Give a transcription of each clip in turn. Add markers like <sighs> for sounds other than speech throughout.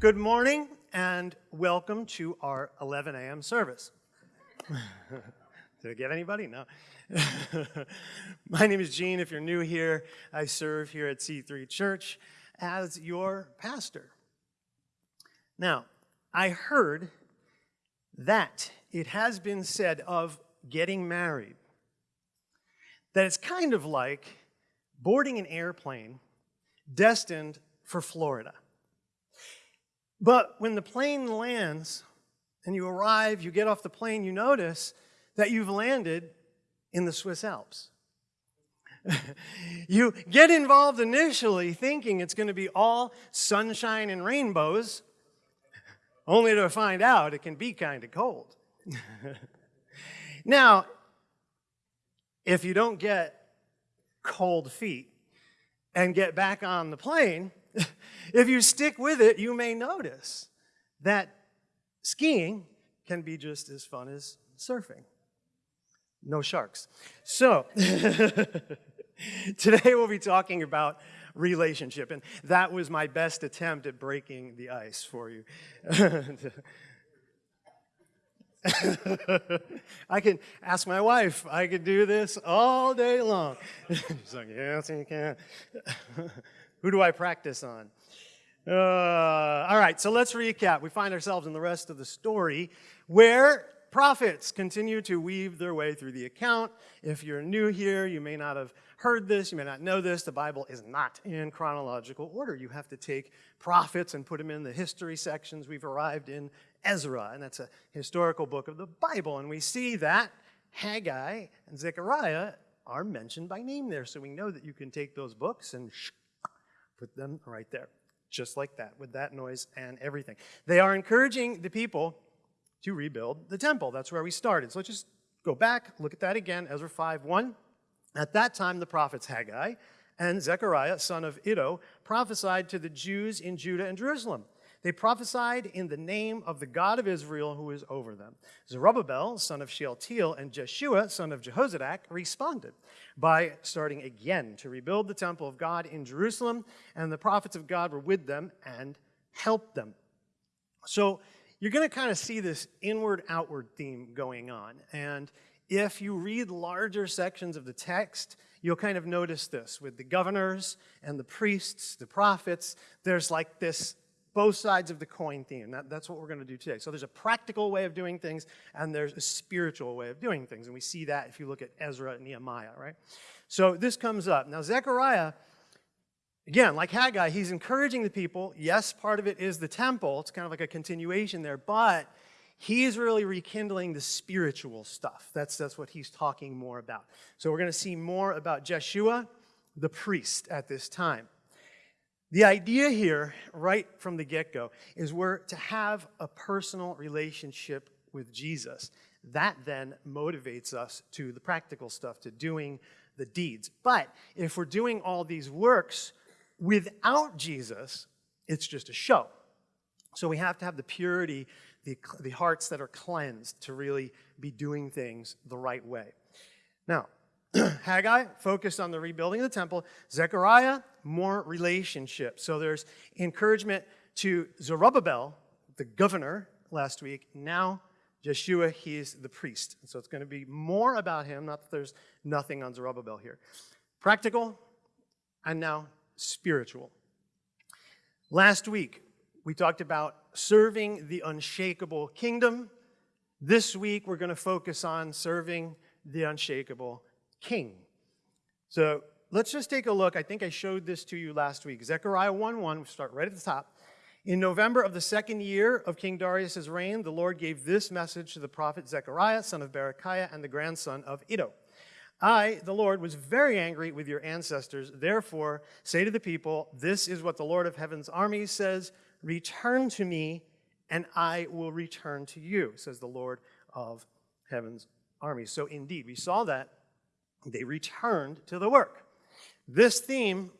Good morning and welcome to our 11 a.m. service. <laughs> Did I get anybody? No. <laughs> My name is Gene. If you're new here, I serve here at C3 Church as your pastor. Now, I heard that it has been said of getting married that it's kind of like boarding an airplane destined for Florida. But when the plane lands and you arrive, you get off the plane, you notice that you've landed in the Swiss Alps. <laughs> you get involved initially thinking it's going to be all sunshine and rainbows, only to find out it can be kind of cold. <laughs> now, if you don't get cold feet and get back on the plane, <laughs> if you stick with it, you may notice that skiing can be just as fun as surfing. No sharks. So, <laughs> today we'll be talking about relationship, and that was my best attempt at breaking the ice for you. <laughs> I can ask my wife, I could do this all day long. She's like, yes, you can. Who do I practice on? Uh, all right, so let's recap. We find ourselves in the rest of the story where prophets continue to weave their way through the account. If you're new here, you may not have heard this, you may not know this. The Bible is not in chronological order. You have to take prophets and put them in the history sections. We've arrived in Ezra, and that's a historical book of the Bible. And we see that Haggai and Zechariah are mentioned by name there. So we know that you can take those books and put them right there, just like that, with that noise and everything. They are encouraging the people to rebuild the temple. That's where we started. So let's just go back, look at that again, Ezra 5 1. At that time, the prophets Haggai and Zechariah, son of Iddo, prophesied to the Jews in Judah and Jerusalem. They prophesied in the name of the God of Israel who is over them. Zerubbabel, son of Shealtiel, and Jeshua, son of Jehozadak, responded by starting again to rebuild the temple of God in Jerusalem, and the prophets of God were with them and helped them. So you're going to kind of see this inward outward theme going on. And if you read larger sections of the text, you'll kind of notice this with the governors and the priests, the prophets. There's like this both sides of the coin theme. That, that's what we're going to do today. So there's a practical way of doing things, and there's a spiritual way of doing things. And we see that if you look at Ezra and Nehemiah, right? So this comes up. Now, Zechariah, again, like Haggai, he's encouraging the people. Yes, part of it is the temple. It's kind of like a continuation there, but he's really rekindling the spiritual stuff. That's, that's what he's talking more about. So we're going to see more about Jeshua, the priest, at this time. The idea here, right from the get go, is we're to have a personal relationship with Jesus. That then motivates us to the practical stuff, to doing the deeds. But if we're doing all these works without Jesus, it's just a show. So we have to have the purity, the, the hearts that are cleansed to really be doing things the right way. Now, <clears throat> Haggai focused on the rebuilding of the temple. Zechariah, more relationship. So there's encouragement to Zerubbabel, the governor, last week. Now, Jeshua, he's the priest. so it's going to be more about him, not that there's nothing on Zerubbabel here. Practical and now spiritual. Last week, we talked about serving the unshakable kingdom. This week, we're going to focus on serving the unshakable king. So let's just take a look. I think I showed this to you last week. Zechariah 1.1, we start right at the top. In November of the second year of King Darius' reign, the Lord gave this message to the prophet Zechariah, son of Berechiah, and the grandson of Iddo. I, the Lord, was very angry with your ancestors. Therefore, say to the people, This is what the Lord of heaven's armies says Return to me, and I will return to you, says the Lord of heaven's armies. So, indeed, we saw that they returned to the work. This theme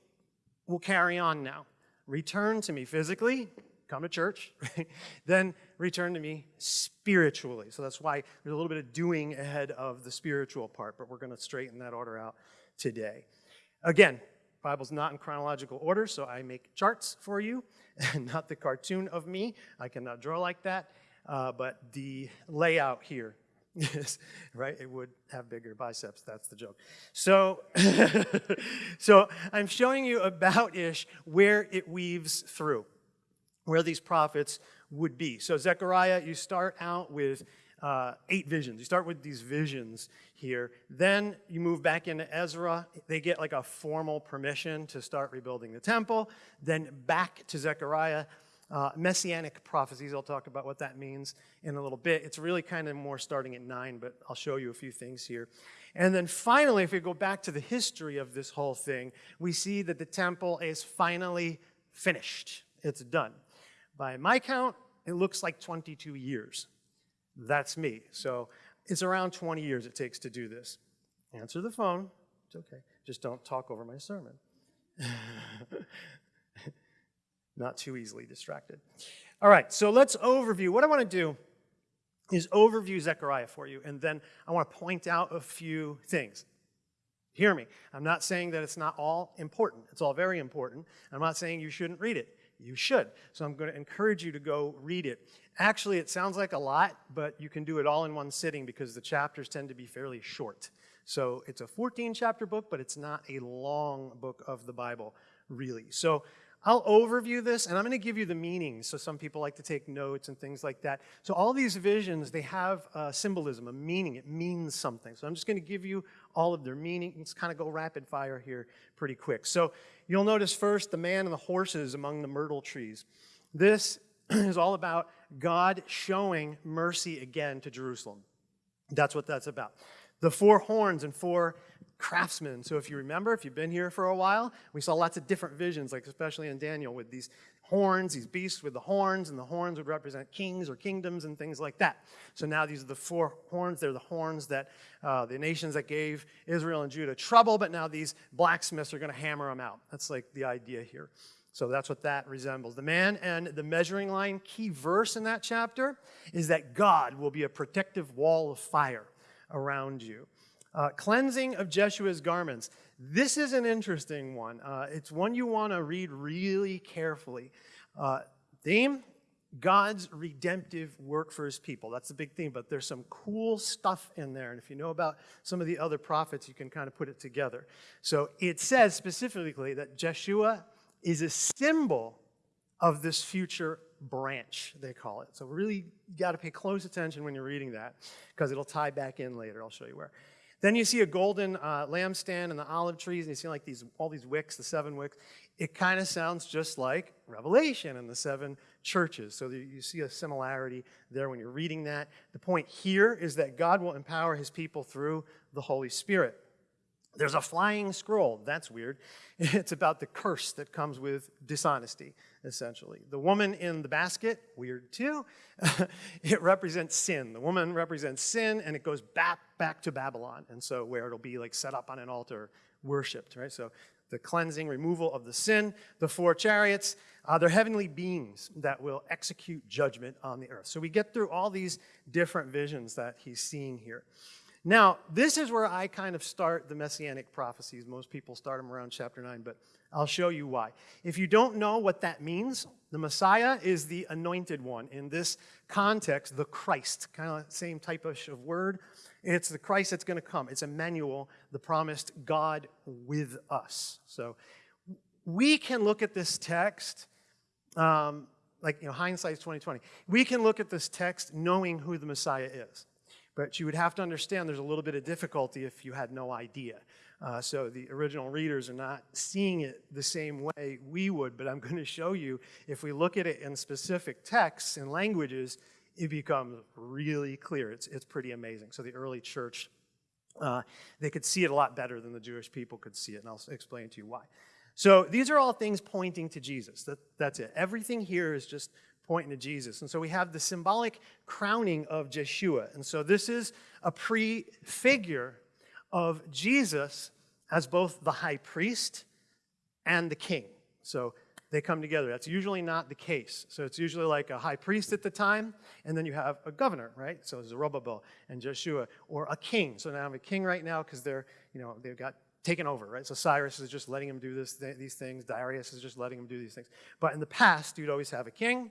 will carry on now. Return to me physically, come to church, <laughs> then return to me spiritually. So that's why there's a little bit of doing ahead of the spiritual part, but we're going to straighten that order out today. Again, Bible's not in chronological order, so I make charts for you, <laughs> not the cartoon of me. I cannot draw like that, uh, but the layout here is, right? It would have bigger biceps, that's the joke. So, <laughs> so I'm showing you about-ish where it weaves through, where these prophets would be. So Zechariah, you start out with uh, eight visions. You start with these visions here. Then you move back into Ezra. They get like a formal permission to start rebuilding the temple. Then back to Zechariah. Uh, messianic prophecies, I'll talk about what that means in a little bit. It's really kind of more starting at nine, but I'll show you a few things here. And then finally, if we go back to the history of this whole thing, we see that the temple is finally finished. It's done. By my count, it looks like 22 years. That's me. So it's around 20 years it takes to do this. Answer the phone. It's okay. Just don't talk over my sermon. <laughs> Not too easily distracted. All right, so let's overview. What I want to do is overview Zechariah for you, and then I want to point out a few things. Hear me. I'm not saying that it's not all important. It's all very important. I'm not saying you shouldn't read it. You should. So I'm going to encourage you to go read it. Actually, it sounds like a lot, but you can do it all in one sitting because the chapters tend to be fairly short. So it's a 14 chapter book, but it's not a long book of the Bible, really. So I'll overview this and I'm going to give you the meanings. So some people like to take notes and things like that. So all these visions, they have a symbolism, a meaning. It means something. So I'm just going to give you all of their meaning. Let's kind of go rapid fire here pretty quick. So you'll notice first the man and the horses among the myrtle trees. This <clears throat> is all about God showing mercy again to Jerusalem. That's what that's about. The four horns and four craftsmen. So if you remember, if you've been here for a while, we saw lots of different visions, like especially in Daniel with these horns, these beasts with the horns, and the horns would represent kings or kingdoms and things like that. So now these are the four horns. They're the horns that uh, the nations that gave Israel and Judah trouble, but now these blacksmiths are going to hammer them out. That's like the idea here. So that's what that resembles. The man and the measuring line, key verse in that chapter, is that God will be a protective wall of fire around you. Uh, cleansing of Jeshua's garments. This is an interesting one. Uh, it's one you want to read really carefully. Uh, theme, God's redemptive work for his people. That's the big theme, but there's some cool stuff in there. And if you know about some of the other prophets, you can kind of put it together. So it says specifically that Jeshua is a symbol of this future branch, they call it. So really, got to pay close attention when you're reading that because it'll tie back in later. I'll show you where. Then you see a golden uh, lampstand and the olive trees, and you see like these all these wicks, the seven wicks. It kind of sounds just like Revelation and the seven churches. So you see a similarity there when you're reading that. The point here is that God will empower his people through the Holy Spirit. There's a flying scroll. That's weird. <laughs> It's about the curse that comes with dishonesty, essentially. The woman in the basket, weird too. <laughs> it represents sin. The woman represents sin, and it goes back, back to Babylon. And so, where it'll be like set up on an altar, worshiped, right? So, the cleansing, removal of the sin. The four chariots, uh, they're heavenly beings that will execute judgment on the earth. So, we get through all these different visions that he's seeing here. Now, this is where I kind of start the messianic prophecies. Most people start them around chapter 9, but I'll show you why. If you don't know what that means, the Messiah is the anointed one. In this context, the Christ, kind of same type of word. It's the Christ that's going to come. It's Emmanuel, the promised God with us. So we can look at this text, um, like, you know, hindsight's 2020. We can look at this text knowing who the Messiah is. But you would have to understand there's a little bit of difficulty if you had no idea. Uh, so the original readers are not seeing it the same way we would, but I'm <laughs> going to show you, if we look at it in specific texts and languages, it becomes really clear. It's, it's pretty amazing. So the early church, uh, they could see it a lot better than the Jewish people could see it, and I'll explain to you why. So these are all things pointing to Jesus. That, that's it. Everything here is just pointing to Jesus. And so we have the symbolic crowning of Jeshua. And so this is a prefigure of Jesus as both the high priest and the king. So they come together. That's usually not the case. So it's usually like a high priest at the time, and then you have a governor, right? So Zerubbabel and Jeshua, or a king. So now I have a king right now because they're, you know, they've got taken over, right? So Cyrus is just letting him do this, th- these things. Darius is just letting him do these things. But in the past, you'd always have a king,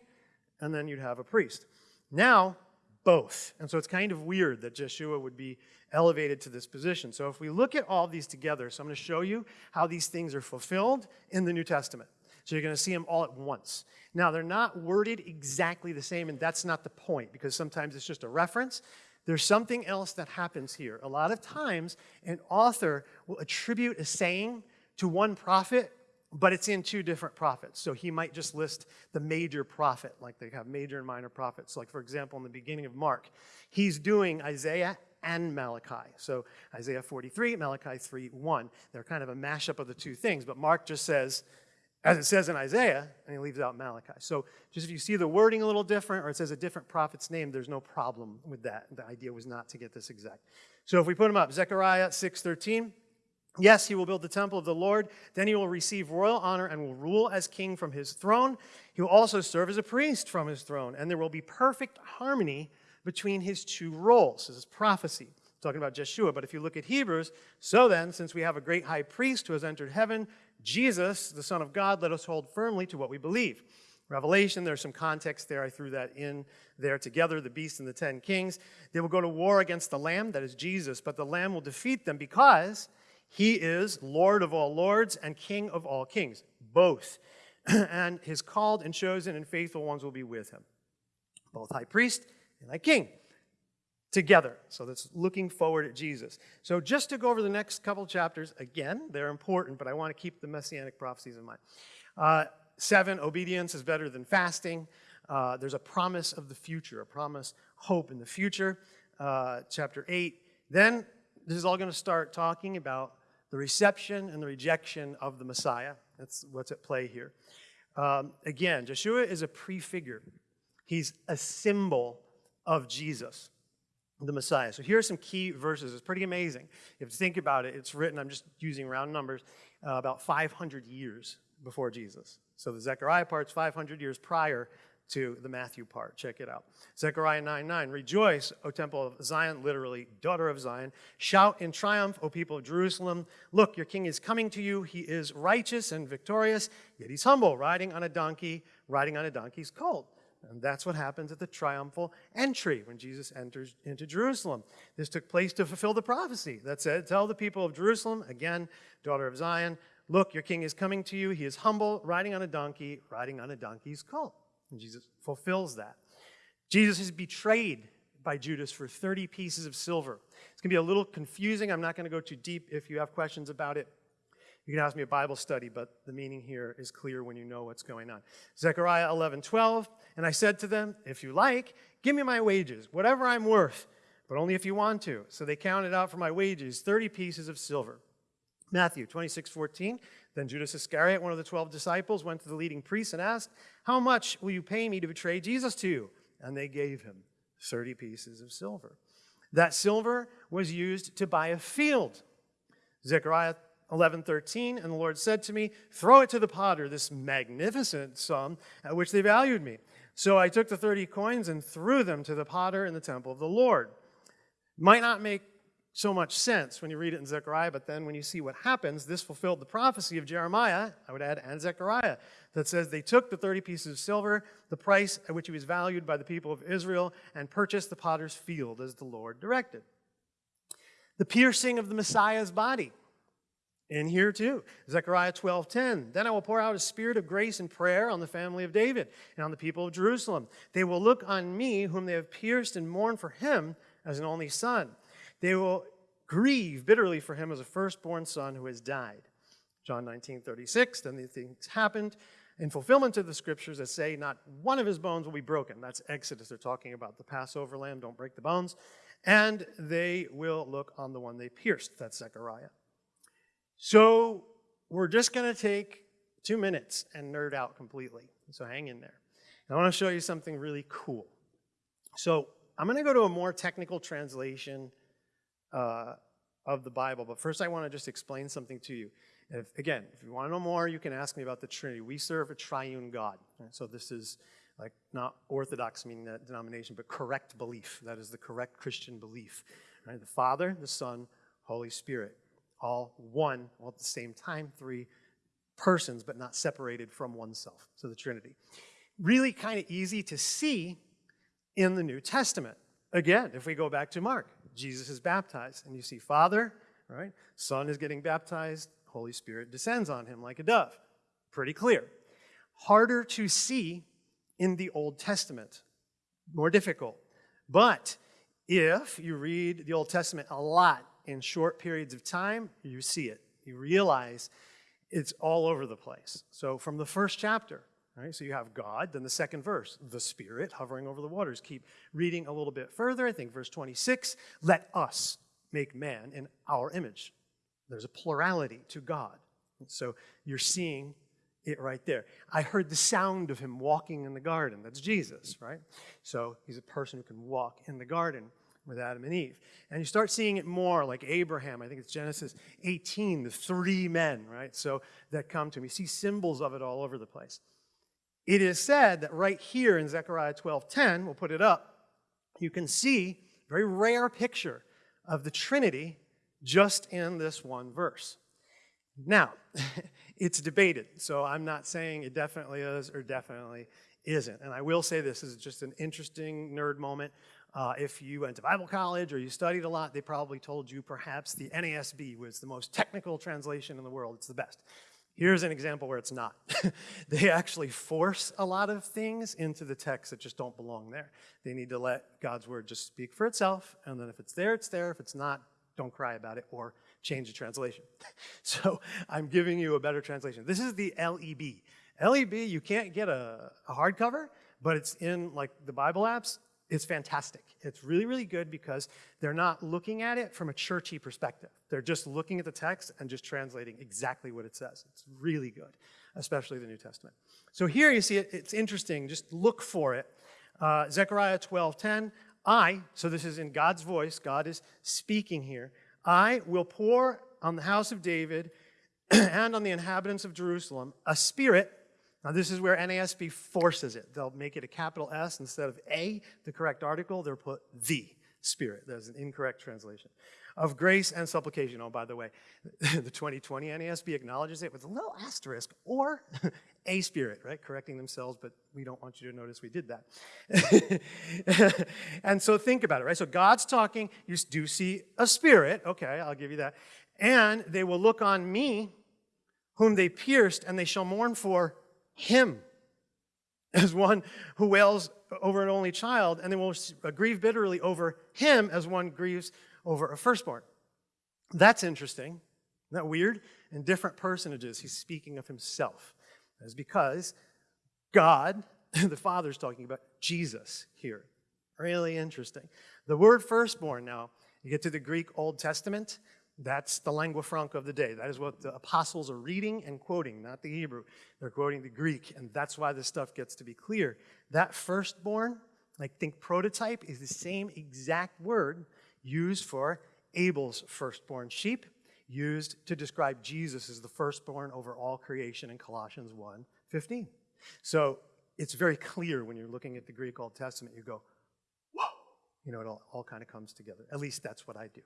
and then you'd have a priest. Now, both. And so it's kind of weird that Jeshua would be elevated to this position. So if we look at all these together, so I'm going to show you how these things are fulfilled in the New Testament. So you're going to see them all at once. Now, they're not worded exactly the same, and that's not the point because sometimes it's just a reference. There's something else that happens here. A lot of times, an author will attribute a saying to one prophet, but it's in two different prophets. So he might just list the major prophet, like they have major and minor prophets. Like, for example, in the beginning of Mark, he's doing Isaiah and Malachi. So Isaiah 43, Malachi 3, 1. They're kind of a mashup of the two things, but Mark just says, as it says in Isaiah, and he leaves out Malachi. So just if you see the wording a little different or it says a different prophet's name, there's no problem with that. The idea was not to get this exact. So if we put them up, Zechariah 6:13, yes, he will build the temple of the Lord, then he will receive royal honor and will rule as king from his throne. He will also serve as a priest from his throne, and there will be perfect harmony between his two roles. This is prophecy talking about Jeshua. But if you look at Hebrews, so then, since we have a great high priest who has entered heaven, Jesus, the Son of God, let us hold firmly to what we believe. Revelation, there's some context there. I threw that in there together the beast and the ten kings. They will go to war against the Lamb, that is Jesus, but the Lamb will defeat them because he is Lord of all lords and King of all kings, both. <clears throat> and his called and chosen and faithful ones will be with him, both high priest and high king together. So that's looking forward at Jesus. So just to go over the next couple chapters, again, they're important, but I want to keep the messianic prophecies in mind. Uh, seven, obedience is better than fasting. Uh, there's a promise of the future, a promise, hope in the future. Uh, chapter eight. Then this is all going to start talking about the reception and the rejection of the Messiah. That's what's at play here. Um, again, Joshua is a prefigure. He's a symbol of Jesus the Messiah. So here are some key verses. It's pretty amazing. If you think about it, it's written, I'm just using round numbers, uh, about 500 years before Jesus. So the Zechariah part's 500 years prior to the Matthew part. Check it out. Zechariah 9 9. Rejoice, O temple of Zion, literally, daughter of Zion. Shout in triumph, O people of Jerusalem. Look, your king is coming to you. He is righteous and victorious, yet he's humble, riding on a donkey, riding on a donkey's colt. And that's what happens at the triumphal entry when Jesus enters into Jerusalem. This took place to fulfill the prophecy that said, Tell the people of Jerusalem, again, daughter of Zion, look, your king is coming to you. He is humble, riding on a donkey, riding on a donkey's colt. And Jesus fulfills that. Jesus is betrayed by Judas for 30 pieces of silver. It's going to be a little confusing. I'm not going to go too deep. If you have questions about it, you can ask me a Bible study, but the meaning here is clear when you know what's going on. Zechariah 11, 12. And I said to them, If you like, give me my wages, whatever I'm worth, but only if you want to. So they counted out for my wages 30 pieces of silver. Matthew 26, 14. Then Judas Iscariot, one of the 12 disciples, went to the leading priests and asked, How much will you pay me to betray Jesus to you? And they gave him 30 pieces of silver. That silver was used to buy a field. Zechariah 11:13 and the Lord said to me throw it to the potter this magnificent sum at which they valued me so I took the 30 coins and threw them to the potter in the temple of the Lord might not make so much sense when you read it in Zechariah but then when you see what happens this fulfilled the prophecy of Jeremiah I would add and Zechariah that says they took the 30 pieces of silver the price at which he was valued by the people of Israel and purchased the potter's field as the Lord directed the piercing of the Messiah's body in here too. Zechariah 12:10. Then I will pour out a spirit of grace and prayer on the family of David and on the people of Jerusalem. They will look on me, whom they have pierced, and mourn for him as an only son. They will grieve bitterly for him as a firstborn son who has died. John 19:36. Then these things happened in fulfillment of the scriptures that say, Not one of his bones will be broken. That's Exodus. They're talking about the Passover lamb, don't break the bones. And they will look on the one they pierced. That's Zechariah. So we're just going to take two minutes and nerd out completely. So hang in there. I want to show you something really cool. So I'm going to go to a more technical translation uh, of the Bible, but first I want to just explain something to you. If, again, if you want to know more, you can ask me about the Trinity. We serve a triune God. So this is like not orthodox meaning that denomination, but correct belief. That is the correct Christian belief. Right? The Father, the Son, Holy Spirit all one, all at the same time, three persons, but not separated from oneself. So the Trinity. Really kind of easy to see in the New Testament. Again, if we go back to Mark, Jesus is baptized, and you see Father, right? Son is getting baptized, Holy Spirit descends on him like a dove. Pretty clear. Harder to see in the Old Testament, more difficult. But if you read the Old Testament a lot in short periods of time, you see it. You realize it's all over the place. So from the first chapter, right, so you have God, then the second verse, the Spirit hovering over the waters. Keep reading a little bit further. I think verse 26, let us make man in our image. There's a plurality to God. So you're seeing it right there. I heard the sound of him walking in the garden. That's Jesus, right? So he's a person who can walk in the garden with Adam and Eve. And you start seeing it more like Abraham. I think it's Genesis 18, the three men, right? So that come to him. You see symbols of it all over the place. It is said that right here in Zechariah 12:10, we'll put it up, you can see a very rare picture of the Trinity just in this one verse. Now, <laughs> it's debated, so I'm not saying it definitely is or definitely isn't. And I will say this is just an interesting nerd moment. Uh, if you went to Bible college or you studied a lot, they probably told you perhaps the NASB was the most technical translation in the world. It's the best. Here's an example where it's not. <laughs> they actually force a lot of things into the text that just don't belong there. They need to let God's word just speak for itself, and then if it's there, it's there. If it's not, don't cry about it or change the translation. <laughs> so I'm giving you a better translation. This is the LEB. LEB, you can't get a, a hardcover, but it's in like the Bible apps. It's fantastic. It's really, really good because they're not looking at it from a churchy perspective. They're just looking at the text and just translating exactly what it says. It's really good, especially the New Testament. So here you see it, it's interesting. Just look for it. Uh, Zechariah 12:10. I, so this is in God's voice, God is speaking here. I will pour on the house of David <clears throat> and on the inhabitants of Jerusalem a spirit. Now, this is where NASB forces it. They'll make it a capital S instead of A, the correct article, they'll put the Spirit. There's an incorrect translation. Of grace and supplication. Oh, by the way, <laughs> the 2020 NASB acknowledges it with a little asterisk or <laughs> a spirit, right? Correcting themselves, but we don't want you to notice we did that. <laughs> and so think about it, right? So God's talking, you do see a spirit. Okay, I'll give you that. And they will look on me, whom they pierced, and they shall mourn for him as one who wails over an only child, and they will grieve bitterly over him as one grieves over a firstborn. That's interesting. Isn't that weird? In different personages, he's speaking of himself. That is because God, <laughs> the Father, is talking about Jesus here. Really interesting. The word firstborn now, you get to the Greek Old Testament, that's the lingua franca of the day. That is what the apostles are reading and quoting, not the Hebrew. They're quoting the Greek, and that's why this stuff gets to be clear. That firstborn, like think prototype, is the same exact word used for Abel's firstborn sheep, used to describe Jesus as the firstborn over all creation in Colossians 1 15. So it's very clear when you're looking at the Greek Old Testament, you go, whoa, you know, it all, all kind of comes together. At least that's what I do.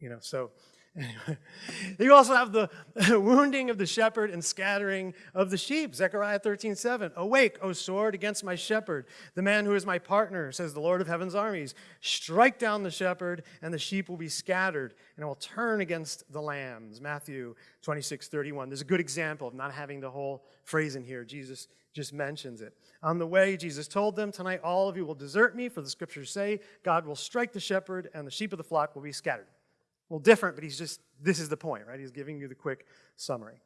You know, so anyway. <laughs> You also have the <laughs> wounding of the shepherd and scattering of the sheep. Zechariah 13, 7. Awake, O sword, against my shepherd, the man who is my partner, says the Lord of heaven's armies. Strike down the shepherd, and the sheep will be scattered, and I will turn against the lambs. Matthew 26, 31. There's a good example of not having the whole phrase in here. Jesus just mentions it. On the way, Jesus told them, Tonight all of you will desert me, for the scriptures say, God will strike the shepherd, and the sheep of the flock will be scattered. Well, different, but he's just, this is the point, right? He's giving you the quick summary.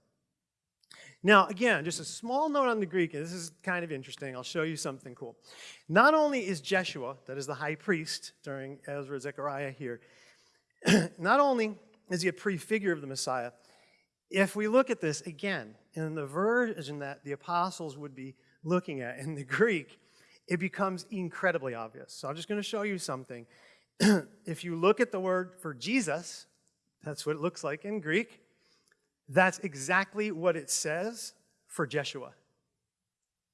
Now, again, just a small note on the Greek, this is kind of interesting. I'll show you something cool. Not only is Jeshua, that is the high priest during Ezra Zechariah here, <clears throat> not only is he a prefigure of the Messiah, if we look at this again, in the version that the apostles would be looking at in the <laughs> Greek, it becomes incredibly obvious. So I'm just going to show you something <clears throat> if you look at the word for Jesus, that's what it looks like in Greek, that's exactly what it says for Jeshua.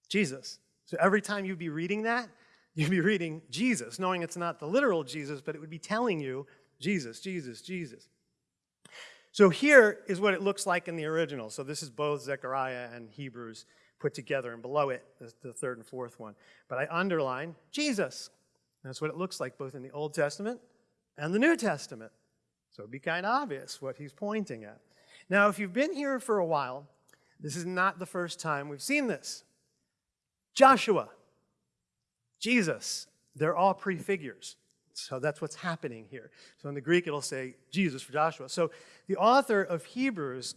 Jesus. So every time you'd be reading that, <laughs> you'd be reading Jesus, knowing it's not the literal Jesus, but it would be telling you Jesus, Jesus, Jesus. So here is what it looks like in the original. So this is both Zechariah and Hebrews put together, and below it, the, the third and fourth one. But I underline Jesus. That's what it looks like both in the Old Testament and the New Testament. So it'd be kind of obvious what he's pointing at. Now, if you've been here for a while, this is not the first time we've seen this. Joshua, Jesus, they're all prefigures. So that's what's happening here. So in the Greek, it'll say Jesus for Joshua. So the author of Hebrews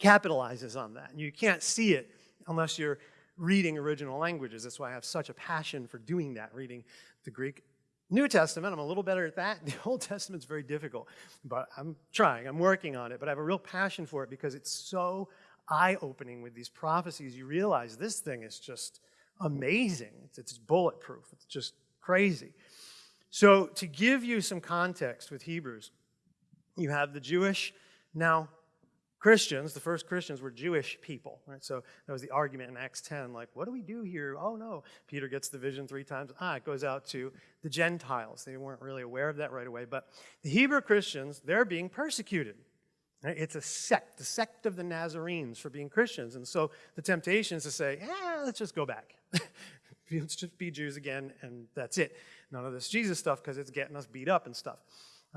capitalizes on that. And you can't see it unless you're reading original languages. That's why I have such a passion for doing that, reading the Greek. New Testament, I'm a little better at that. <laughs> The Old Testament's very difficult, but I'm trying, I'm working on it. But I have a real passion for it because it's so eye opening with these prophecies. You realize this thing is just amazing. It's, it's bulletproof, it's just crazy. So, to give you some context with Hebrews, you have the Jewish, now Christians, the first Christians were Jewish people, right? So that was the argument in Acts 10, like, what do we do here? Oh no. Peter gets the vision three times. Ah, it goes out to the Gentiles. They weren't really aware of that right away. But the Hebrew Christians, they're being persecuted. Right? It's a sect, the sect of the Nazarenes for being Christians. And so the temptation is to say, yeah, let's just go back. <laughs> let's just be Jews again, and that's it. None of this Jesus stuff because it's getting us beat up and stuff.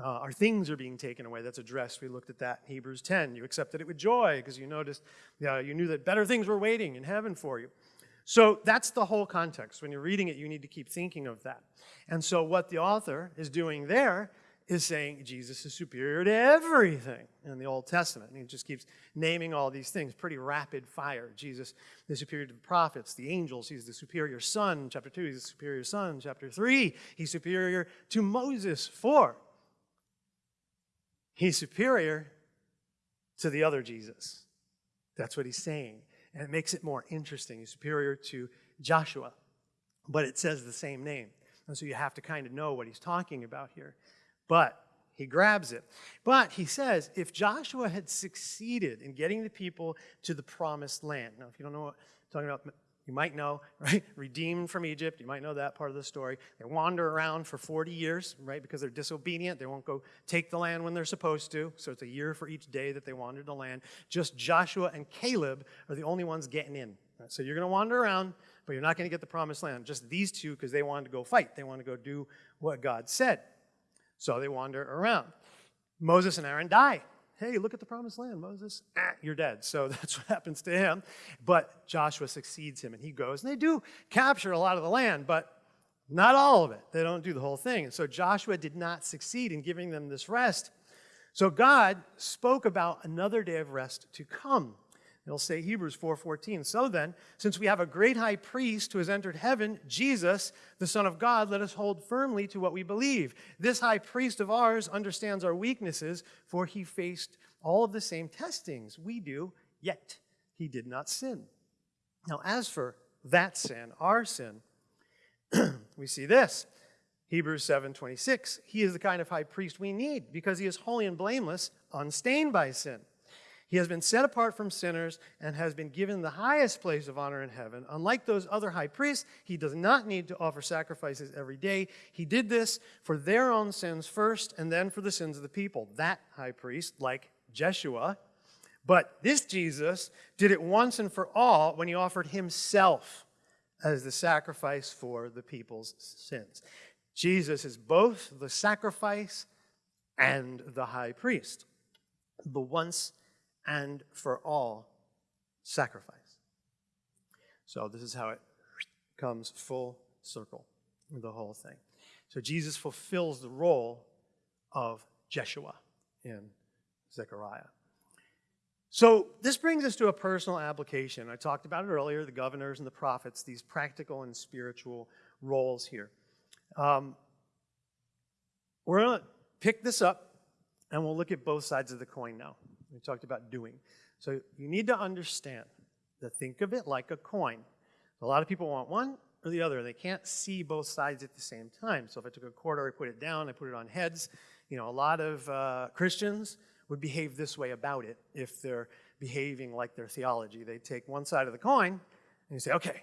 Uh, our things are being taken away. That's addressed. We looked at that in Hebrews 10. You accepted it with joy because you noticed, uh, you knew that better things were waiting in heaven for you. So that's the whole context. When you're reading it, you need to keep thinking of that. And so what the author is doing there is saying Jesus is superior to everything in the Old Testament. And he just keeps naming all these things, pretty rapid fire. Jesus is superior to the prophets, the angels. He's the superior son. Chapter 2, he's the superior son. Chapter 3, he's superior to Moses. 4, He's superior to the other Jesus. That's what he's saying. And it makes it more interesting. He's superior to Joshua, but it says the same name. And so you have to kind of know what he's talking about here. But he grabs it. But he says if Joshua had succeeded in getting the people to the promised land, now if you don't know what I'm talking about, you might know, <laughs> right? Redeemed from Egypt. You might know that part of the story. They wander around for 40 years, right? Because they're disobedient. They won't go take the land when they're supposed to. So it's a year for each day that they wandered the land. Just Joshua and Caleb are the only ones getting in. Right? So you're going to wander around, but you're not going to get the promised land. Just these two because they wanted to go fight. They wanted to go do what God said. So they wander around. Moses and Aaron die hey, look at the promised land, Moses. Ah, you're dead. So <laughs> that's what happens to him. But Joshua succeeds him, and he goes. And they do capture a lot of the land, but not all of it. They don't do the whole thing. And so Joshua did not succeed in giving them this rest. So God spoke about another day of rest to come. It'll say Hebrews 4:14. So then, since we have a great high priest who has entered heaven, Jesus, the Son of God, let us hold firmly to what we believe. This high priest of ours understands our weaknesses, for he faced all of the same testings we do, yet he did not sin. Now, as for that sin, our sin, <clears throat> we see this. Hebrews 7:26. He is the kind of high priest we need because he is holy and blameless, unstained by sin. He has been set apart from sinners and has been given the highest place of honor in heaven. Unlike those other high priests, he does not need to offer sacrifices every day. He did this for their own sins first and then for the sins of the people. That high priest, like Jeshua, but this Jesus did it once and for all when he offered himself as the sacrifice for the people's sins. Jesus is both the sacrifice and the high priest, the once and for all sacrifice. So this is how it comes full circle, the whole thing. So Jesus fulfills the role of Jeshua in Zechariah. So this brings us to a personal application. I talked about it earlier, the governors and the prophets, these practical and spiritual roles here. Um, we're going to pick this up and we'll look at both sides of the coin now. We talked about doing. So you need to understand that think of it like a coin. A lot of people want one or the other. They can't see both sides at the same time. So if I took a quarter, I put it down, I put it on heads. You know, a lot of uh, Christians would behave this way about it if they're behaving like their theology. They take one side of the coin and you say, okay,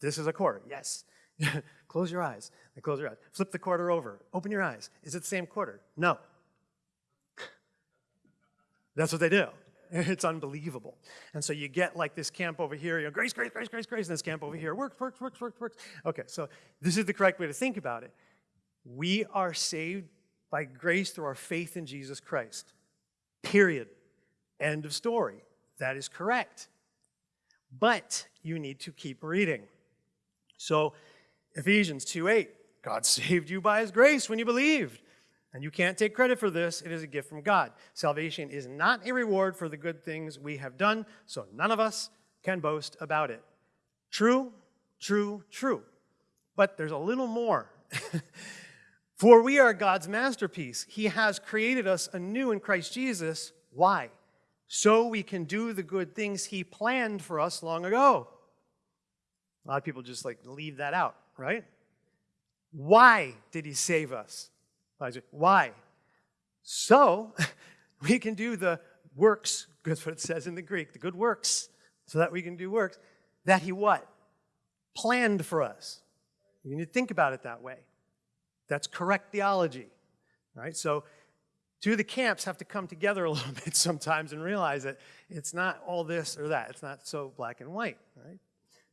this is a quarter. Yes. <laughs> close your eyes. They close your eyes. Flip the quarter over. Open your eyes. Is it the same quarter? No. That's what they do. <laughs> It's unbelievable. And so you get like this camp over here, you know, grace, grace, grace, grace, grace, and this camp over here, works, works, works, works, works. Okay, so this is the correct way to think about it. We are saved by grace through our faith in Jesus Christ. Period. End of story. That is correct. But you need to keep reading. So Ephesians 2 8, God <laughs> saved you by his grace when you believed. And you can't take credit for this, it is a gift from God. Salvation is not a reward for the good things we have done, so none of us can boast about it. True, true, true. But there's a little more. <laughs> for we are God's masterpiece. He has created us anew in Christ Jesus. Why? So we can do the good things He planned for us long ago. A lot of people just like leave that out, right? Why did He save us? Why? So <laughs> we can do the works, that's what it says in the Greek, the good works, so that we can do works that he what? Planned for us. You need to think about it that way. That's correct theology. Right? So two of the camps have to come together a <laughs> little bit sometimes and realize that it's not all this or that. It's not so black and white. Right?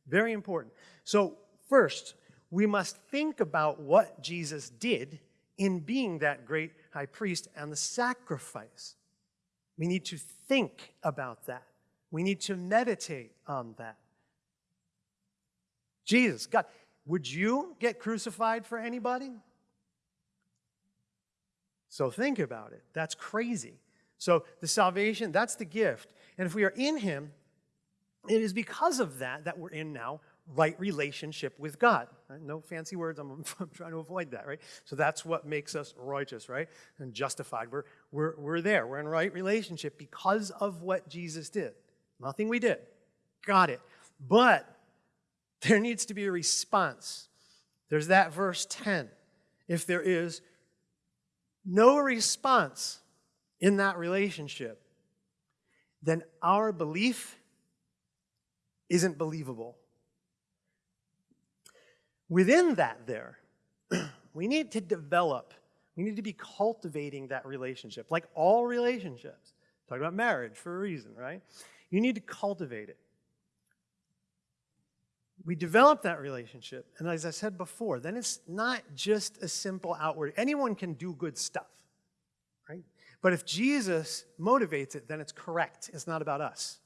Very important. So first, we must think about what Jesus did in being that great high priest and the sacrifice. We need to think about that. We need to meditate on that. Jesus, God, would you get crucified for anybody? So think about it. That's crazy. So the salvation, that's the gift. And if we are in him, it is because of that that we're in now right relationship with God. Right? No fancy words, I'm, <laughs> I'm, trying to avoid that, right? So that's what makes us righteous, right? And justified. We're, we're, we're there. We're in right relationship because of what Jesus did. Nothing we did. Got it. But there needs to be a response. There's that verse 10. If there is no response in that relationship, then our belief isn't believable. Within that, there, <clears throat> we need to develop, we need to be cultivating that relationship, like all relationships. Talk about marriage for a reason, right? You need to cultivate it. We develop that relationship, and as I said before, then it's not just a simple outward. Anyone can do good stuff, right? But if Jesus motivates it, then it's correct. It's not about us.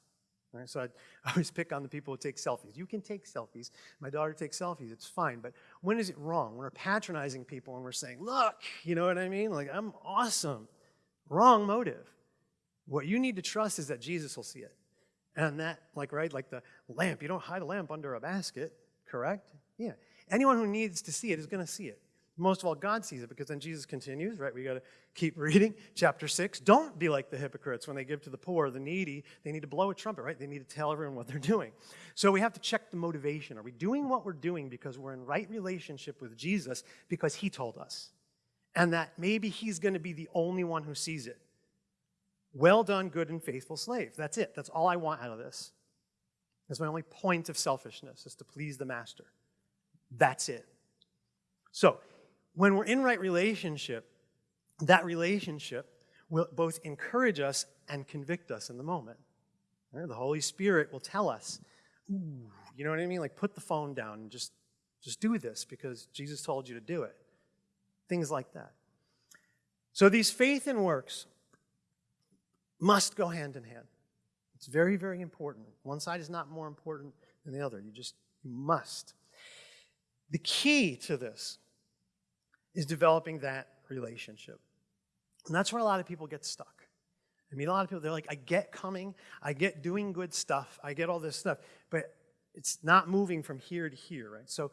Right? So <laughs> I always pick on the people who take selfies. You can take selfies. My daughter takes selfies. It's fine. But when is it wrong? When we're patronizing people and we're saying, look, you know what I mean? Like, I'm awesome. Wrong motive. What you need to trust is that Jesus will see it. And that, like, right, like the lamp. You don't hide a lamp under a basket, correct? Yeah. Anyone who needs to see it is going to see it. Most of all, God sees it because then Jesus continues, right? We got to keep <laughs> reading. Chapter 6. Don't be like the hypocrites when they give to the poor, the needy. They need to blow a trumpet, right? They need to tell everyone what they're doing. So we have to check the motivation. Are we doing what we're doing because we're in right relationship with Jesus because he told us? And that maybe he's going to be the only one who sees it. Well done, good and faithful slave. That's it. That's all I want out of this. That's my only point of selfishness, is to please the master. That's it. So, when we're in right relationship, that relationship will both encourage us and convict us in the moment. The Holy Spirit will tell us, Ooh, you know what I mean? Like put the phone down and just, just do this because Jesus told you to do it. Things like that. So these faith and works must go hand in hand. It's very, very important. One side is not more important than the other. You just you must. The key to this is developing that relationship. And that's where a lot of people get stuck. I mean, a lot of people, they're like, I get coming, I get doing good stuff, I get all this stuff, but it's not moving from here to here, right? So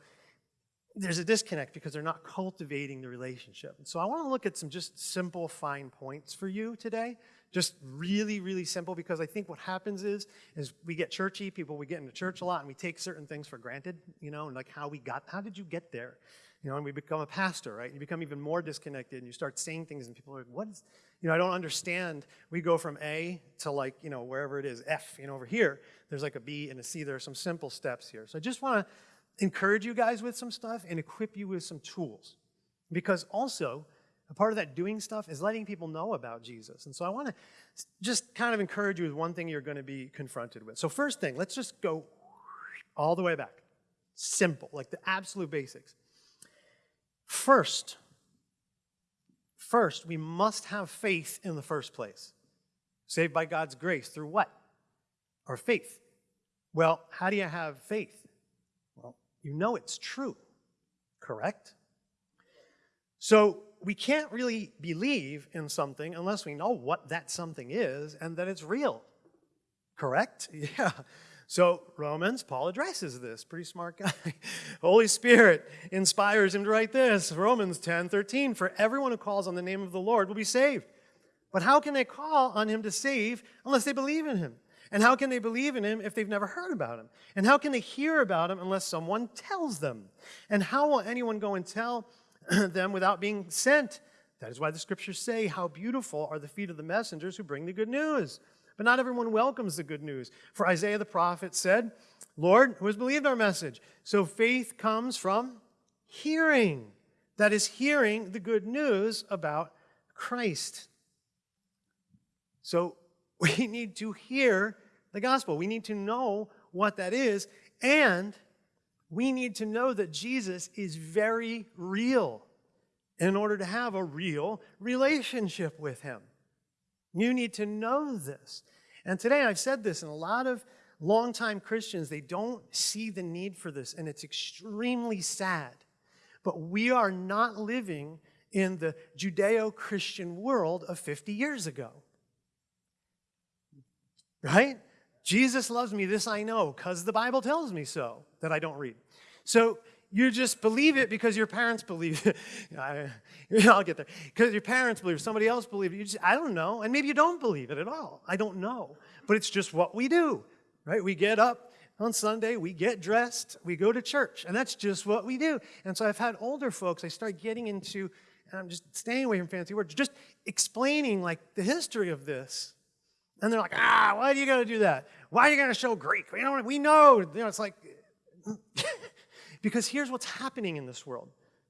there's a disconnect because they're not cultivating the relationship. And so I want to look at some just simple, fine points for you today. Just really, really simple because I think what happens is, is we get churchy people, we get into church a lot and we take certain things for granted, you know, and like how we got, how did you get there? You know, and we become a pastor, right? You become even more disconnected and you start saying things and people are like, what is, you know, I don't understand. We go from A to like, you know, wherever it is, F, you know, over here, there's like a B and a C. There are some simple steps here. So I just want to encourage you guys with some stuff and equip you with some tools. Because also, a part of that doing stuff is letting people know about Jesus. And so I want to just kind of encourage you with one thing you're going to be confronted with. So, first thing, let's just go all the way back. Simple, like the absolute basics. First, first, we must have faith in the first place. Saved by God's grace through what? Our faith. Well, how do you have faith? Well, you know it's true, correct? So we can't really believe in something unless we know what that something is and that it's real. Correct? <laughs> Yeah. So Romans, Paul addresses this. Pretty smart guy. <laughs> Holy Spirit inspires him to write this. Romans 10, 13. For everyone who calls on the name of the Lord will be saved. But how can they call on him to save unless they believe in him? And how can they believe in him if they've never heard about him? And how can they hear about him unless someone tells them? And how will anyone go and tell <clears throat> them without being sent. That is why the scriptures say, How beautiful are the feet of the messengers who bring the good news. But not everyone welcomes the good news. For Isaiah the prophet said, Lord, who has believed our message? So faith comes from hearing. That is, hearing the good news about Christ. So <laughs> we need to hear the gospel. We need to know what that is. And we need to know that Jesus is very real in order to have a real relationship with him. You need to know this. And today I've said this, and a lot of longtime Christians, they don't see the need for this, and it's extremely sad. But we are not living in the Judeo Christian world of 50 years ago. Right? Jesus loves me, this I know, because the Bible tells me so, that I don't read. So you just believe it because your parents believe it. <laughs> I, <laughs> will get there. Because your parents believe it, somebody else believes it. You just, I don't know. And maybe you don't believe it at all. I don't know. But it's just what we do, right? We get up on Sunday, we get dressed, we go to church, and that's just what we do. And so I've had older folks, I start getting into, and I'm just staying away from fancy words, just explaining like the history of this and they're like, ah, why do you got to do that? Why are you going to show Greek? We, don't, we know. You know, it's like, <laughs> because here's what's happening in this world.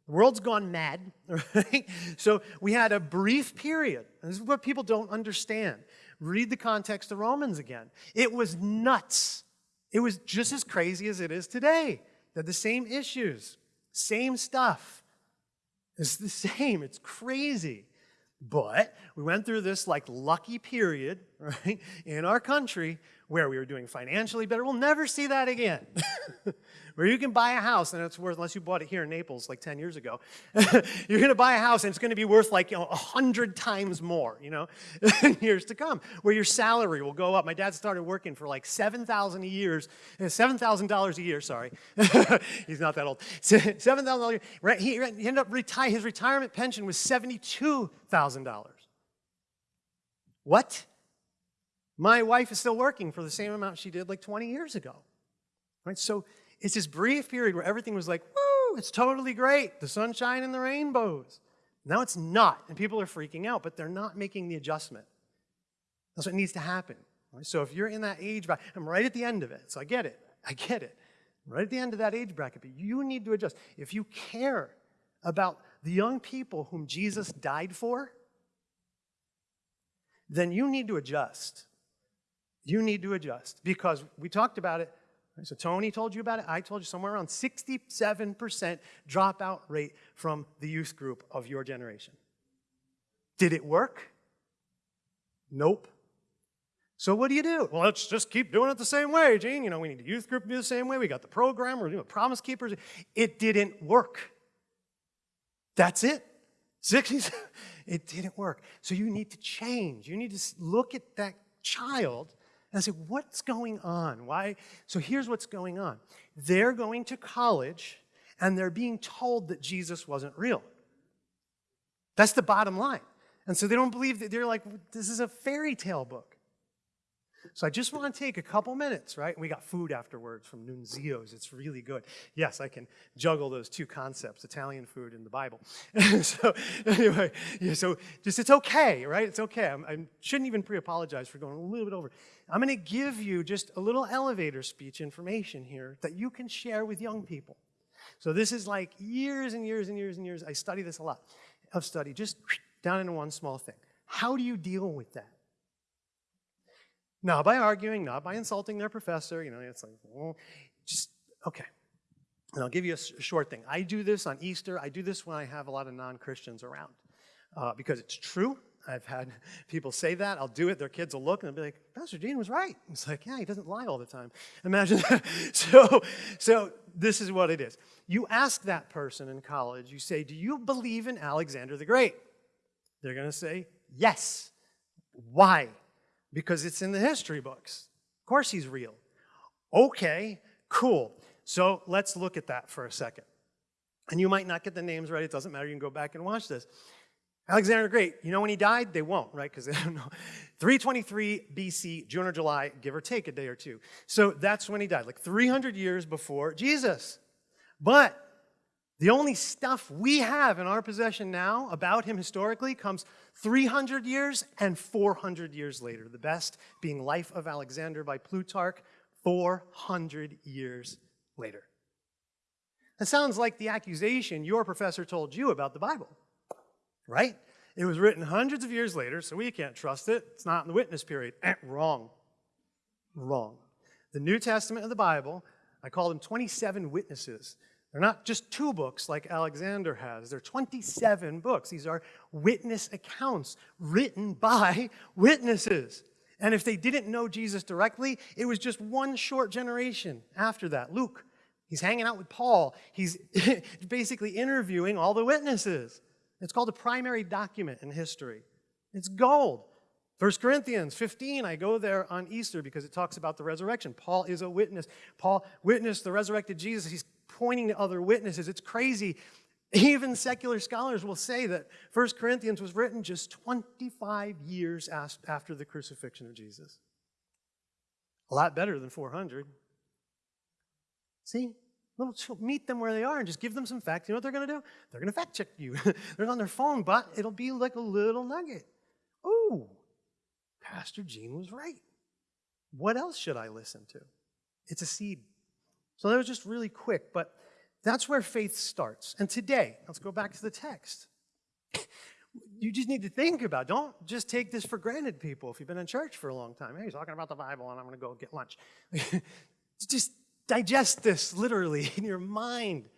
The world's gone mad, <laughs> right? So we had a brief period. This is what people don't understand. Read the context of Romans again. It was nuts. It was just as crazy as it is today. They're the same issues, same stuff. It's the <laughs> same. It's crazy. But we went through this like lucky period, <laughs> right, in our country where we were doing financially better. We'll never see that again. <laughs> where you can buy a house and it's worth, unless you bought it here in Naples like 10 years ago, <laughs> you're going to buy a house and it's going to be worth like you know, 100 times more, you know, <laughs> in years to come, where your salary will go up. My dad started working for like 7000 a year, $7,000 a year, sorry. He's not that old. $7,000 a year. He ended up, reti- his retirement pension was $72,000. What? My wife is still working for the same amount she did like 20 years ago. Right? So it's this brief period where everything was like, woo, it's totally great, the sunshine and the rainbows. Now it's not, and people are freaking out, but they're not making the adjustment. That's what needs to happen. Right? So if you're in that age bracket, I'm right at the end of it, so I get it. I get it. right at the end of that age bracket, but you need to adjust. If you care about the young people whom Jesus died for, then you need to adjust. You need to adjust because we talked about it. So Tony told you about it. I told you somewhere around 67% dropout rate from the youth group of your generation. Did it work? Nope. So what do you do? Well, let's just keep doing it the same way, Gene. You know, we need the youth group to be the same way. We got the program. We're doing the Promise Keepers. It didn't work. That's it. 60s, <laughs> it didn't work. So you need to change. You need to look at that child I say, what's going on? Why? So here's what's going on. They're going to college and they're being told that Jesus wasn't real. That's the bottom line. And so they don't believe that they're like, this is a fairy tale book. So I just want to take a couple minutes, right? We got food afterwards from Nunzio's. It's really good. Yes, I can juggle those two concepts, Italian food and the Bible. <laughs> so anyway, yeah, so just it's okay, right? It's okay. I'm, I shouldn't even pre-apologize for going a little bit over. I'm going to give you just a little elevator speech information here that you can share with young people. So this is like years and years and years and years. I study this a lot. of study just down into one small thing. How do you deal with that? Not by arguing, not by insulting their professor. You know, it's like, well, just, okay. And I'll give you a short thing. I do this on Easter. I do this when I have a lot of non Christians around uh, because it's true. I've had <laughs> people say that. I'll do it. Their kids will look and they'll be like, Pastor Dean was right. It's like, yeah, he doesn't lie all the time. Imagine that. <laughs> So, so this is what it is. You ask that person in college, you say, Do you believe in Alexander the Great? They're going to say, Yes. Why? Because it's in the history books. Of course he's real. Okay, cool. So let's look at that for a second. And you might not get the names right. It doesn't matter. You can go back and watch this. Alexander the Great, you know when he died? They won't, right? Because they don't know. <laughs> 323 BC, June or July, give or take a day or two. So that's when he died, like 300 years before Jesus. But the only stuff we have in our possession now about him historically comes 300 years and 400 years later. The best being Life of Alexander by Plutarch, 400 years later. That sounds like the accusation your professor told you about the Bible right? It was written hundreds of years later, so we can't trust it. It's not in the witness period. Eh, <clears throat> wrong. Wrong. The New Testament of the Bible, I call them 27 witnesses. They're not just two books like Alexander has. They're 27 books. These are witness accounts written by <laughs> witnesses. And if they didn't know Jesus directly, it was just one short generation after that. Luke, he's hanging out with Paul. He's <laughs> basically interviewing all the witnesses. It's called a primary document in history. It's gold. 1 Corinthians 15, I go there on Easter because it talks about the resurrection. Paul is a witness. Paul witnessed the resurrected Jesus. He's pointing to other witnesses. It's crazy. Even secular scholars will say that 1 Corinthians was written just 25 years after the crucifixion of Jesus. A lot better than 400. See? meet them where they are and just give them some facts. You know what they're going to do? They're going to fact check you. <laughs> they're on their phone, but it'll be like a little nugget. Oh, Pastor Gene was right. What else should I listen to? It's a seed. So that was just really quick, but that's where faith starts. And today, let's go back to the text. <coughs> You just need to think about. Don't just take this for granted, people, if you've been in church for a long time. Hey, he's talking about the Bible, and I'm going to go get lunch. <laughs> just digest this literally <laughs> in your mind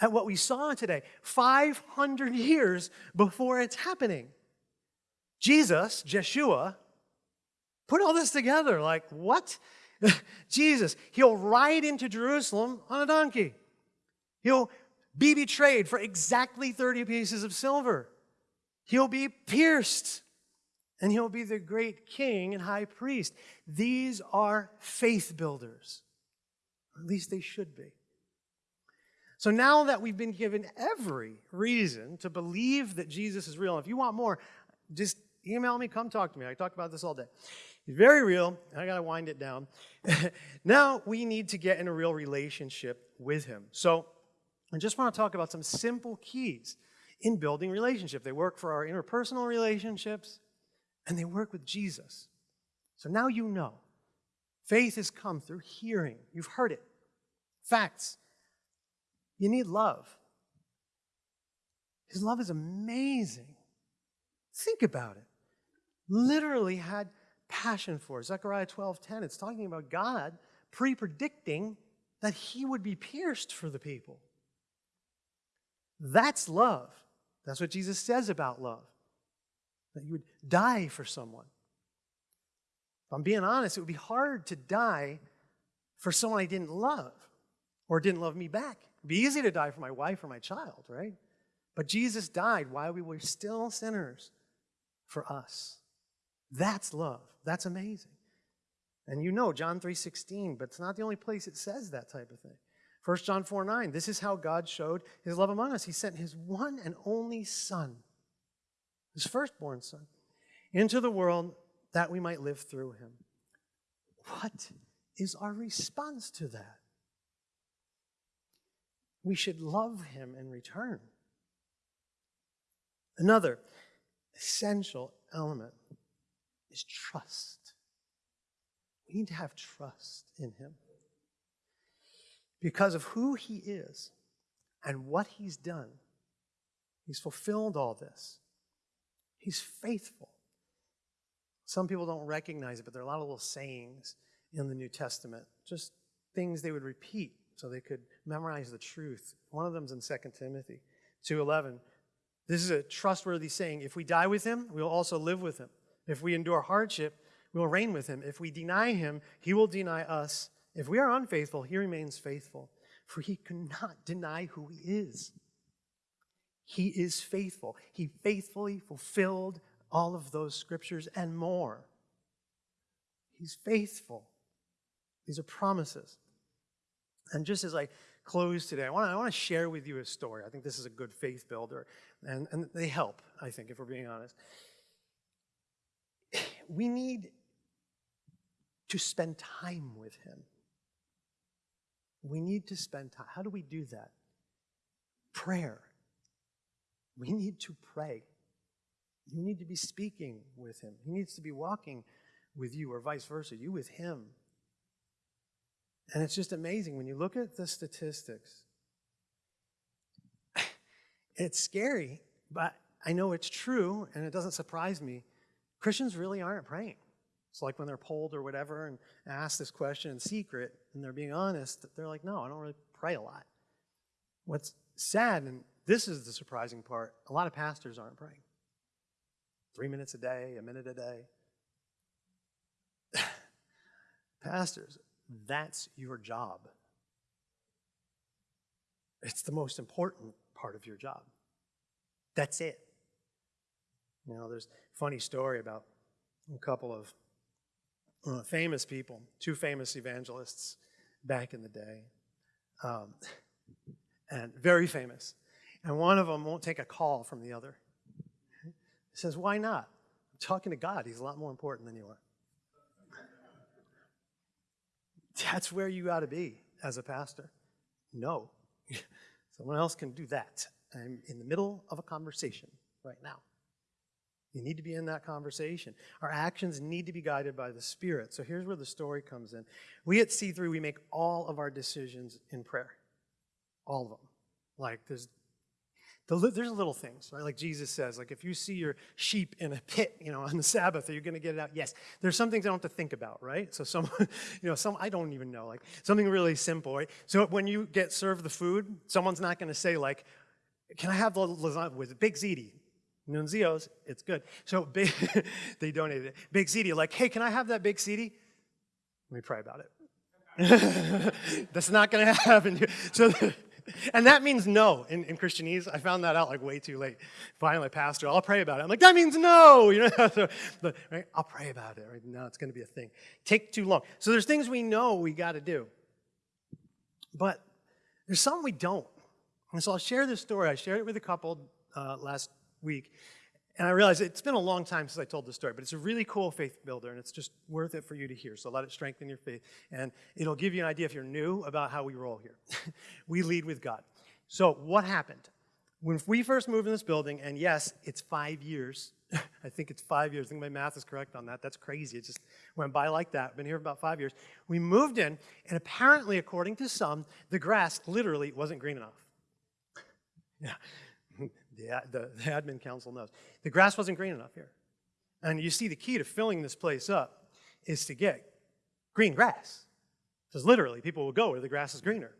at what we saw today 500 years before it's happening. Jesus, Jeshua, put all this together like, what? <laughs> Jesus, he'll ride into Jerusalem on a donkey. He'll be betrayed for exactly 30 pieces of silver. He'll be pierced, and he'll be the great king and high priest. These are faith builders. At least they should be. So now that we've been given every reason to believe that Jesus is real, if you want more, just email me, come talk to me. I talk about this all day. Very real. I got to wind it down. <laughs> now we need to get in a real relationship with him. So I just want to talk about some simple keys in building relationship. They work for our interpersonal relationships and they work with Jesus. So now you know. Faith has come through hearing. You've heard it. Facts. You need love. His love is amazing. Think about it. Literally had passion for. Zechariah 12:10. It's talking about God pre-predicting that he would be pierced for the people. That's love. That's what Jesus says about love. That you would die for someone. If I'm being honest, it would be hard to die for someone I didn't love or didn't love me back. It'd be easy to die for my wife or my child, right? But Jesus died while we were still sinners for us. That's love. That's amazing. And you know John 3:16, but it's not the only place it says that type of thing. 1 John 4 9, this is how God showed his love among us. He sent his one and only Son, his firstborn Son, into the world that we might live through him. What is our response to that? We should love him in return. Another essential element is trust. We need to have trust in him. Because of who he is and what he's done, He's fulfilled all this. He's faithful. Some people don't recognize it, but there are a lot of little sayings in the New Testament, just things they would repeat so they could memorize the truth. One of them is in 2 Timothy 2:11. This is a trustworthy saying. If we die with him, we will also live with him. If we endure hardship, we will reign with him. If we deny him, he will deny us. If we are unfaithful, he remains faithful, for he cannot deny who he is. He is faithful. He faithfully fulfilled all of those scriptures and more. He's faithful. These are promises. And just as I close today, I want, to, I share with you a story. I think this is a good faith builder, and, and they help, I think, if we're being honest. We need to spend time with Him. We need to spend time. How do we do that? Prayer. We need to pray. You need to be speaking with Him. He needs to be walking with you, or vice versa, you with Him. And it's just amazing when you look at the statistics. <sighs> It's scary, but I know it's true, and it doesn't surprise me. Christians really aren't praying. It's like when they're polled or whatever and asked this question in secret, and they're being honest, they're like, no, I don't really pray a lot. What's sad, and this is the surprising part, a lot of pastors aren't praying. Three minutes a day, a minute a day. <sighs> pastors, that's your job. It's the most important part of your job. That's it. You know, there's a funny story about a couple of uh, famous people, two famous evangelists back in the day, um, and very famous. And one of them won't take a call from the other. He says, Why not? I'm talking to God. He's a lot more important than you are. That's where you got to be as a pastor. No. <laughs> Someone else can do that. I'm in the middle of a conversation right now. You need to be in that conversation. Our actions need to be guided by the Spirit. So here's where the story comes in. We at C3, we make all of our decisions in prayer. All of them. Like there's the, there's little things, right? Like Jesus says, like if you see your sheep in a pit, you know, <laughs> on the Sabbath, are you going to get it out? Yes. There's some things I don't have to think about, right? So some, <laughs> you know, some I don't even know, like something really simple, right? So when you get served the food, someone's not going to say like, "Can I have the lasagna with a big ziti?" Nunzios, it's good. So big, <laughs> they donated it. Big ziti, like, hey, can I have that big ziti? Let me pray about it. <laughs> That's not going to happen. So and that means no in, in Christianese. I found that out like way too late. Finally, pastor, I'll pray about it. I'm like, that means no. <laughs> You know, so, but, right? I'll pray about it. Right now, it's going to be a thing. Take too long. So there's things we know we got to do, but there's some we don't. And so I'll share this story. I shared it with a couple uh, last week, and I realized it's been a long time since I told this story, but it's a really cool faith builder, and it's just worth it for you to hear. So let it strengthen your faith, and it'll give you an idea if you're new about how we roll here. <laughs> we lead with God. So what happened? When we first moved in this building, and yes, it's five years. <laughs> I think it's five years. I think my math is correct on that. That's crazy. It just went by like that. Been here for about five years. We moved in, and apparently, according to some, the grass literally wasn't green enough. Yeah the, the, the admin council knows. The grass wasn't green enough here. And you see the key to filling this place up is to get green grass. Because literally, people will go where the grass is greener.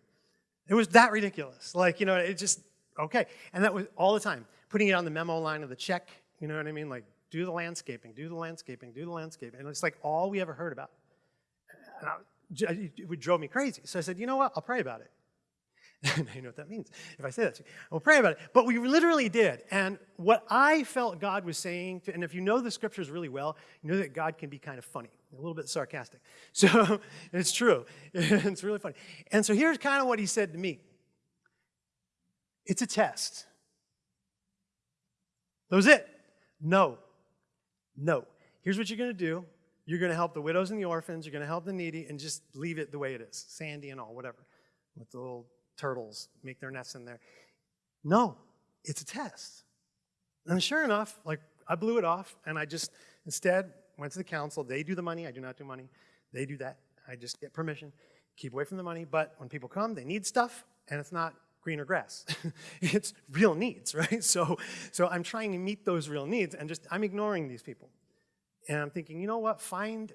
It was that ridiculous. Like, you know, it just, okay. And that was all the time. Putting it on the memo line of the check, you know what I mean? Like, do the landscaping, do the landscaping, do the landscaping. And it's like all we ever heard about. I, it drove me crazy. So I said, you know what? I'll pray about it. <laughs> you know what that means if I say that to you. We'll pray about it. But we literally did. And what I felt God was saying, to, and if you know the scriptures really well, you know that God can be kind of funny, a little bit sarcastic. <laughs> So it's true. <laughs> it's really funny. And so here's kind of what he said to me it's a test. That was it. No. No. Here's what you're going to do. You're going to help the widows and the orphans. You're going to help the needy and just leave it the way it is, sandy and all, whatever, with the little turtles make their nests in there. No, it's a test. And sure enough, like I blew it off and I just instead went to the council. They do the money, I do not do money. They do that. I just get permission, keep away from the money. But when people come, they need stuff and it's not greener grass. <laughs> it's real needs, <laughs> right? So, so I'm trying to meet those real needs and just, I'm ignoring these people. And I'm thinking, you know what, find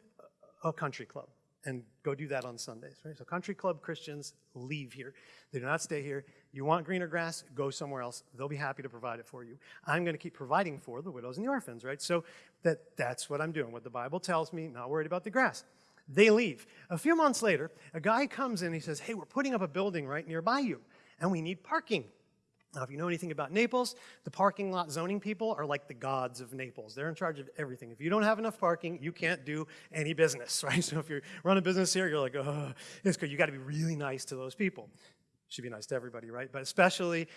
a country club and go do that on Sundays, right? So country club Christians leave here. They do not stay here. You want greener grass, go somewhere else. They'll be happy to provide it for you. I'm going to keep providing for the widows and the orphans, right? So that, that's what I'm doing, what the Bible tells me, not worried about the grass. They leave. A few months later, a guy comes in, he says, hey, we're putting up a building right nearby you, and we need parking. Now, if you know anything about Naples, the parking lot zoning people are like the gods of Naples. They're in charge of everything. If you don't have enough parking, you can't do any business, <laughs> right? So if you run a business here, you're like, oh, it's good. You got to be really nice to those people. Should be nice to everybody, right? But especially,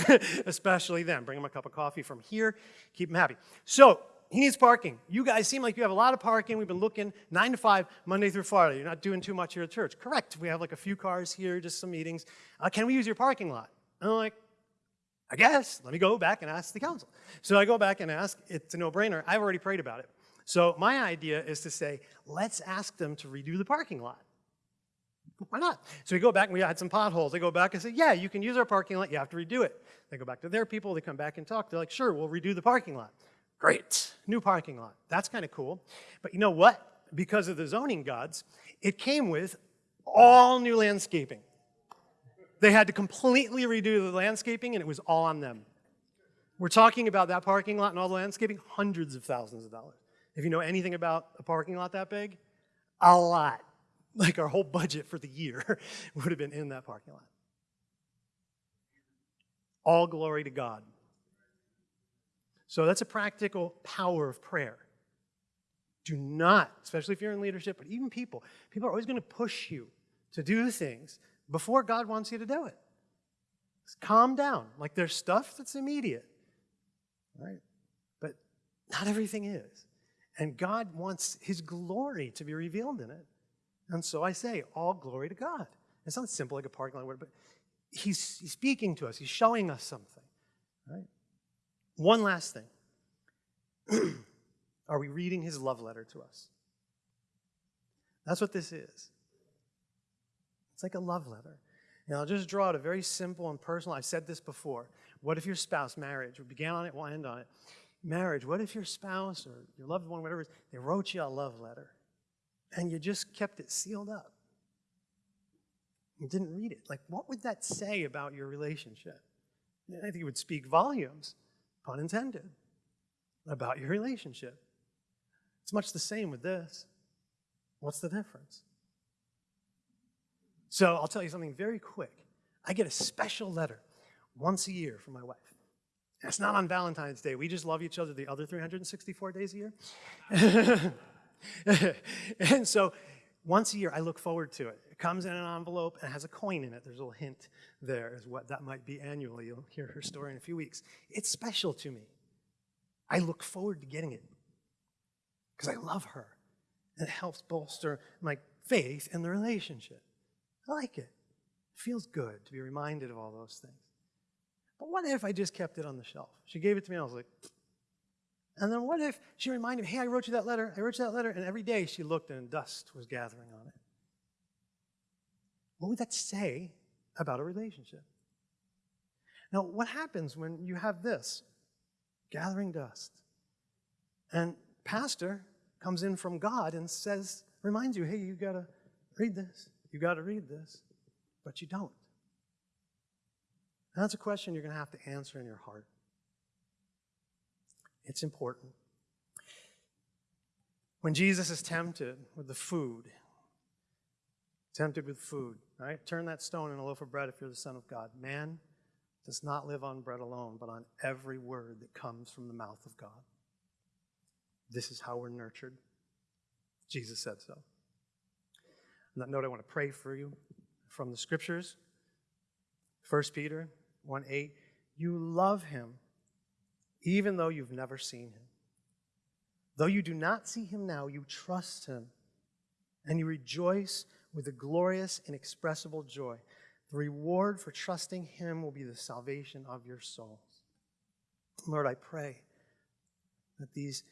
<laughs> especially them. Bring them a cup of coffee from here. Keep them happy. So he needs parking. You guys seem like you have a lot of parking. We've been looking nine to five, Monday through Friday. You're not doing too much here at church. Correct. We have like a few cars here, just some meetings. Uh, can we use your parking lot? And I'm like, I guess, let me go back and ask the council. So I go back and ask, it's a no-brainer. I've already prayed about it. So my idea is to say, let's ask them to redo the parking lot. Why not? So we go back and we had some potholes. They go back and say, yeah, you can use our parking lot. You have to redo it. They go back to their people. They come back and talk. They're like, sure, we'll redo the parking lot. Great, new parking lot. That's kind of cool. But you know what? Because of the zoning gods, it came with all new landscaping. They had to completely redo the landscaping, and it was all on them. We're talking about that parking lot and all the landscaping, hundreds of thousands of dollars. If you know anything about a parking lot that big, a lot. Like our whole budget for the year <laughs> would have been in that parking lot. All glory to God. So that's a practical power of prayer. Do not, especially if you're in leadership, but even people, people are always going to push you to do things before God wants you to do it. Just calm down. Like there's stuff that's immediate, right? But not everything is. And God wants his glory to be revealed in it. And so I say, all glory to God. It's not simple like a parking lot word, but he's, he's speaking to us. He's showing us something, right? One last thing. <clears throat> Are we reading his love letter to us? That's what this is. It's like a love letter. And I'll just draw it a very simple and personal. I've said this before. What if your spouse, marriage, we began on it, we'll end on it. Marriage, what if your spouse or your loved one, whatever, they wrote you a love letter and you just kept it sealed up? You didn't read it. Like, what would that say about your relationship? I think it would speak volumes, pun intended, about your relationship. It's much the same with this. What's the difference? So I'll tell you something very quick. I get a special letter once a year from my wife. it's not on Valentine's Day. We just love each other the other 364 days a year. <laughs> and so once a year, I look forward to it. It comes in an envelope and has a coin in it. There's a little hint there as what that might be annually. You'll hear her story in a few weeks. It's special to me. I look forward to getting it because I love her. And it helps bolster my faith in the relationship. I like it. It feels good to be reminded of all those things. But what if I just kept it on the shelf? She gave it to me, and I was like, and then what if she reminded me, hey, I wrote you that letter, I wrote you that letter, and every day she looked and dust was gathering on it. What would that say about a relationship? Now, what happens when you have this? Gathering dust. And pastor comes in from God and says, reminds you, hey, you got to read this. You got to read this, but you don't. And that's a question you're going to have to answer in your heart. It's important. When Jesus is tempted with the food, tempted with food, right? Turn that stone into a loaf of bread if you're the Son of God. Man does not live on bread alone, but on every word that comes from the mouth of God. This is how we're nurtured. Jesus said so. On that note, I want to pray for you from the scriptures. 1 Peter 1 8. You love him even though you've never seen him. Though you do not see him now, you trust him and you rejoice with a glorious, inexpressible joy. The reward for trusting him will be the salvation of your souls. Lord, I pray that these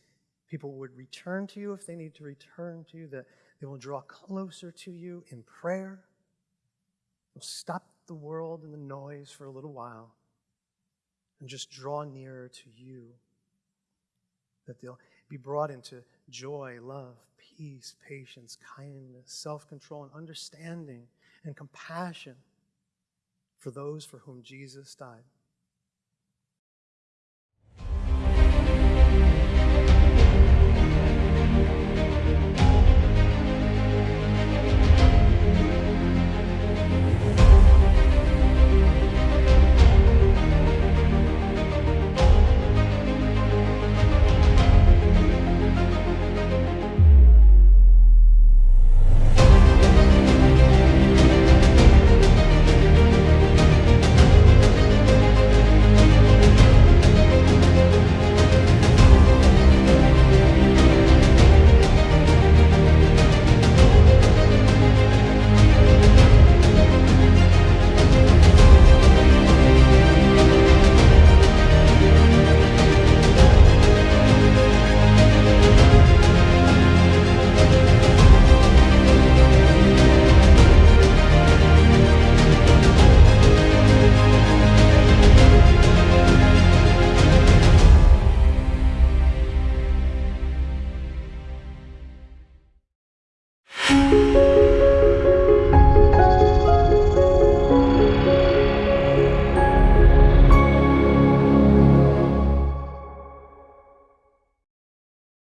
people would return to you if they need to return to you, that they will draw closer to you in prayer. They'll stop the world and the noise for a little while and just draw nearer to you. That they'll be brought into joy, love, peace, patience, kindness, self control, and understanding and compassion for those for whom Jesus died.